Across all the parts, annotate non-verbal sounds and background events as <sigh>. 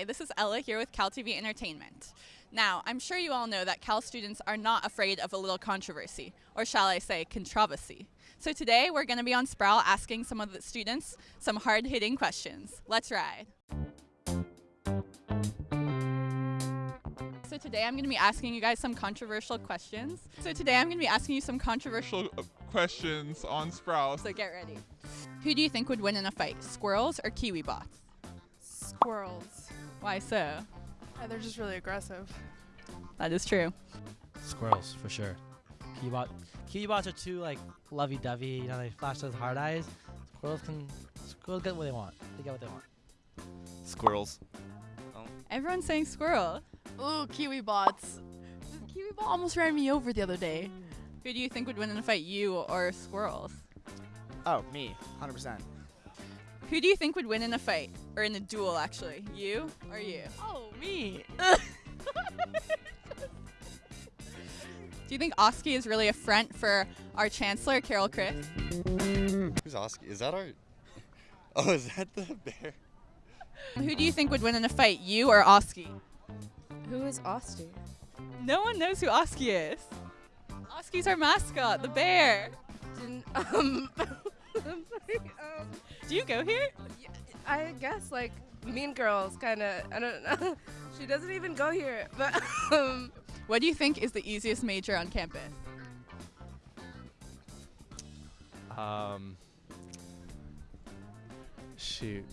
Hi, this is Ella here with Cal TV Entertainment. Now, I'm sure you all know that Cal students are not afraid of a little controversy, or shall I say, controversy. So today we're going to be on Sproul asking some of the students some hard hitting questions. Let's ride. So today I'm going to be asking you guys some controversial questions. So today I'm going to be asking you some controversial uh, questions on Sproul. So get ready. Who do you think would win in a fight, squirrels or Kiwibots? Squirrels. Why so? Yeah, they're just really aggressive. That is true. Squirrels for sure. Kiwibot, Kiwibots are too like lovey-dovey. You know, they flash those hard eyes. Squirrels can squirrels get what they want. They get what they want. Squirrels. Oh. Everyone's saying squirrel. Ooh, Kiwibots. Kiwi bot almost ran me over the other day. Who do you think would win in a fight, you or squirrels? Oh, me, 100%. Who do you think would win in a fight? Or in a duel, actually? You or you? Oh, me. <laughs> Do you think Oski is really a front for our chancellor, Carol Christ? Who's Oski? Is that our? <laughs> Oh, is that the bear? Who do you think would win in a fight, you or Oski? Who is Oski? No one knows who Oski is. Oski's our mascot, the bear. Didn't <laughs> um, <laughs> um Do you go here? I guess like Mean Girls kind of I don't know. <laughs> she doesn't even go here, but <laughs> um What do you think is the easiest major on campus? Um, shoot.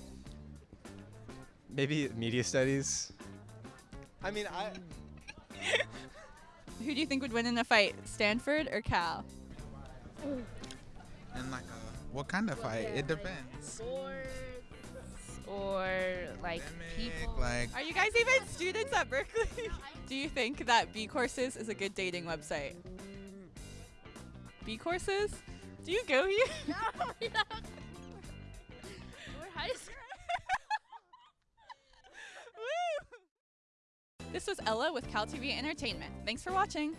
Maybe media studies. I mean, I. Who do you think would win in a fight, Stanford or Cal? And like, a, what kind of fight? It depends. or like Pandemic, people like, Are you guys even students at Berkeley? <laughs> do you think that bCourses is a good dating website? Mm. bCourses? Do you go here? <laughs> no, we're high school. <laughs> Woo! This was Ella with Cal TV Entertainment. Thanks for watching.